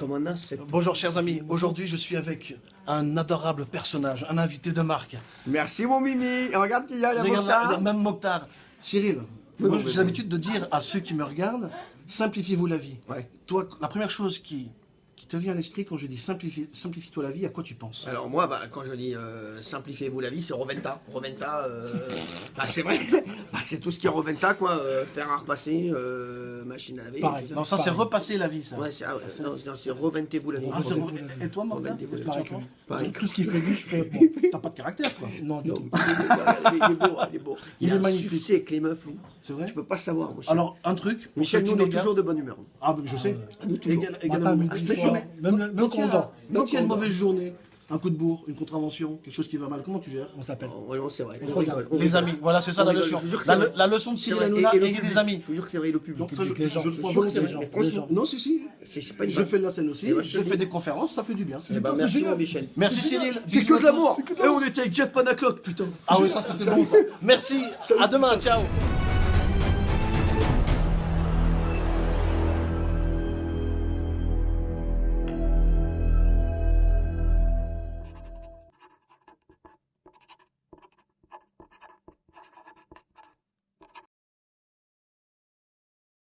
comme un as. Bonjour chers amis, aujourd'hui je suis avec un adorable personnage, un invité de marque. Merci mon Mimi. Regarde qu'il y a, il y a là, Mokhtar. même Mokhtar. Cyril, j'ai l'habitude de dire à ceux qui me regardent, simplifiez-vous la vie. Ouais. Toi, la première chose qui, qui te vient à l'esprit quand je dis simplifie- simplifie-toi la vie, à quoi tu penses? Alors moi, bah, quand je dis euh, simplifiez-vous la vie, c'est Roventa. Roventa, euh, bah, c'est vrai. Bah, c'est tout ce qui est Roventa, quoi. euh, fer à repasser, euh, machine à laver. Pareil. Non, ça c'est repasser la vie, ça. Ouais, c'est, ah ouais, c'est reventez-vous la vie. Ah, c'est Reventez-vous re- la Et toi, vie. penses Pareil. Tout ce qu'il fait lui, je fais. Bon, T'as pas de caractère, quoi. non, du Non, tout. il est beau, il est beau. Il Il, est magnifique. succès avec les meufs, lui. C'est vrai Tu peux pas savoir. Alors, un truc. Michel, nous, qui on est toujours de bonne humeur. Ah, je sais. Nous, toujours. Même le- même quand il y on a- dort. Quand Même il y a une mauvaise journée, un coup de bourre, une contravention, quelque chose qui va mal, comment tu gères? On s'appelle. Oh, ouais, non, c'est vrai. On se regarde. on Les amis, voilà, c'est ça On la rigole, leçon. La, leçon de Cyril. Hanouna, ayez des amis. Je vous jure que c'est vrai, le public. Donc ça, je, les gens. je crois que c'est vrai, franchement, gens. Non, si, si. Je fais de la scène aussi, Eh ben, je fais des conférences, ça fait du bien. Eh ben, C'est merci, Michel. Merci Cyril. C'est que de l'amour. Et on était avec Jeff Panaclock, putain. Ah oui, ça c'était bon ça. Merci, à demain, ciao.